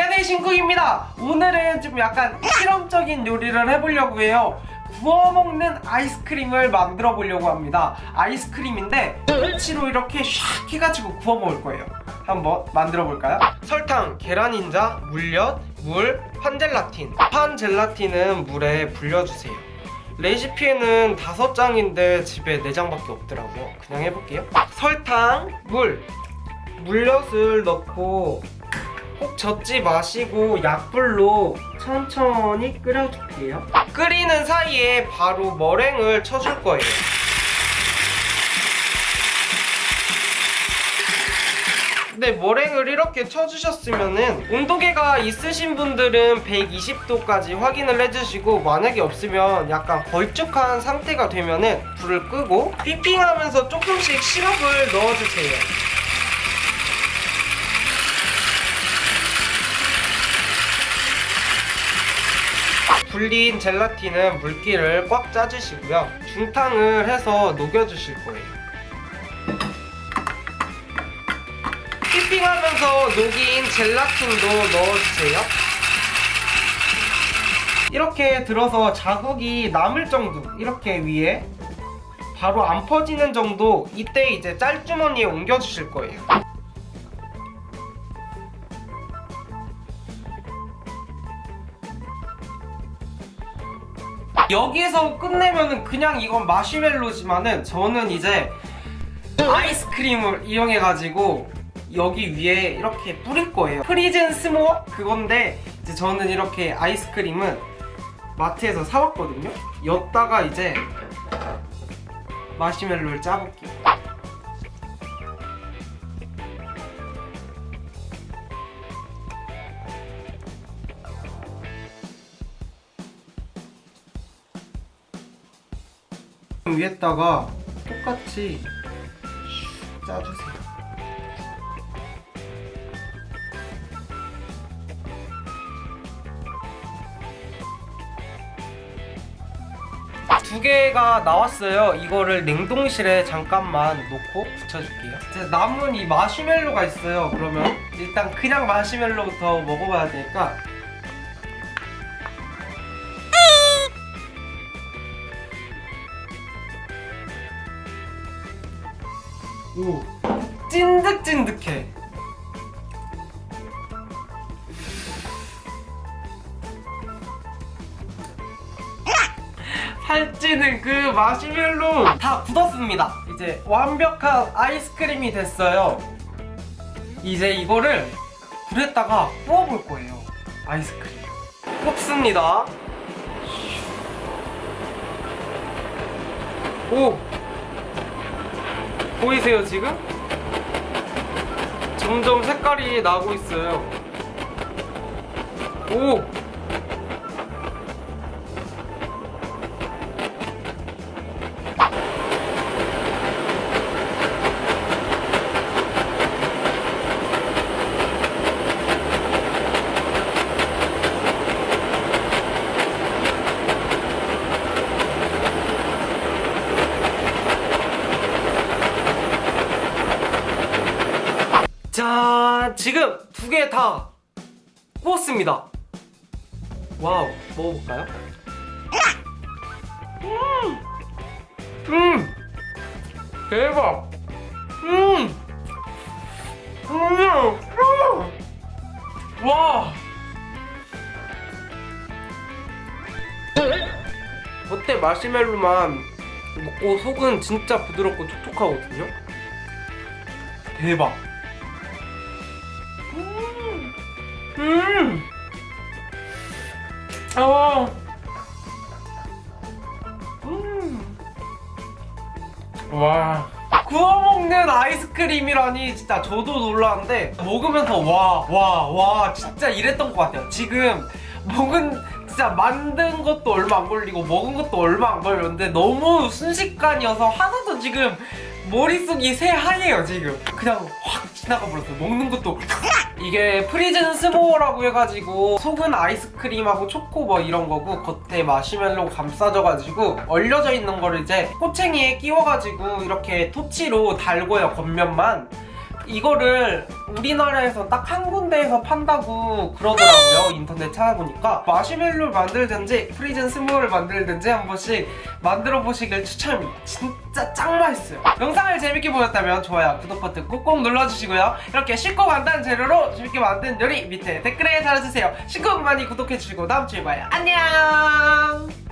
안녕하세요 신쿡입니다. 오늘은 좀 약간 실험적인 요리를 해보려고 해요. 구워 먹는 아이스크림을 만들어 보려고 합니다. 아이스크림인데 토치로 이렇게 샥 해가지고 구워 먹을 거예요. 한번 만들어 볼까요? 설탕, 계란인자, 물엿, 물, 판젤라틴. 판젤라틴은 물에 불려주세요. 레시피에는 다섯 장인데 집에 네 장밖에 없더라고요. 그냥 해볼게요. 설탕, 물, 물엿을 넣고 꼭 젓지 마시고 약불로 천천히 끓여줄게요. 끓이는 사이에 바로 머랭을 쳐줄 거예요. 근데 머랭을 이렇게 쳐주셨으면은 온도계가 있으신 분들은 120도까지 확인을 해주시고 만약에 없으면 약간 걸쭉한 상태가 되면은 불을 끄고 휘핑하면서 조금씩 시럽을 넣어주세요 불린 젤라틴은 물기를 꽉 짜주시고요. 중탕을 해서 녹여주실 거예요. 휘핑하면서 녹인 젤라틴도 넣어주세요. 이렇게 들어서 자국이 남을 정도 이렇게 위에 바로 안 퍼지는 정도 이때 이제 짤주머니에 옮겨주실 거예요 여기에서 끝내면은 그냥 이건 마시멜로지만은 저는 이제 아이스크림을 이용해가지고 여기 위에 이렇게 뿌릴 거예요. frozen s'more 그건데 이제 저는 이렇게 아이스크림은 마트에서 사왔거든요. 였다가 이제 마시멜로를 짜볼게요 위에다가 똑같이 슉 짜주세요. 두 개가 나왔어요. 이거를 냉동실에 잠깐만 놓고 붙여줄게요. 이제 남은 이 마시멜로가 있어요. 그러면 일단 그냥 마시멜로부터 먹어봐야 되니까 오 찐득찐득해. 살찌는 그 마시멜로 다 굳었습니다. 이제 완벽한 아이스크림이 됐어요. 이제 이거를 불에다가 구워볼 거예요. 아이스크림. 굽습니다. 오 보이세요 지금? 점점 색깔이 나고 있어요 오! 자 지금 두 개 다 구웠습니다. 와우 먹어볼까요? 음, 음! 대박! 음, 음, 음. 와! 겉에 마시멜로만 먹고 속은 진짜 부드럽고 촉촉하거든요? 대박 어. 음. 와. 구워 먹는 아이스크림이라니 진짜 저도 놀랐는데 먹으면서 와, 와, 와 진짜 이랬던 것 같아요. 지금 먹은 진짜 만든 것도 얼마 안 걸리고 먹은 것도 얼마 안 걸렸는데 너무 순식간이어서 하나도 지금 머릿속이 새하얘요 지금 그냥 확 지나가 버렸어요 먹는 것도 이게 frozen s'more라고 해가지고 속은 아이스크림하고 초코 뭐 이런 거고 겉에 마시멜로 감싸져가지고 얼려져 있는 거를 이제 꼬챙이에 끼워가지고 이렇게 토치로 달고요 겉면만 이거를 우리나라에서 딱 한 군데에서 판다고 그러더라고요 인터넷 찾아보니까. 마시멜로를 만들든지 frozen s'more를 만들든지 한 번씩 만들어 보시길 추천합니다. 진짜 짱 맛있어요. 영상을 재밌게 보셨다면 좋아요 구독 버튼 꾹꾹 눌러주시고요. 이렇게 쉽고 간단한 재료로 재밌게 만든 요리 밑에 댓글에 달아주세요. 신곡 많이 구독해주시고 다음주에 봐요. 안녕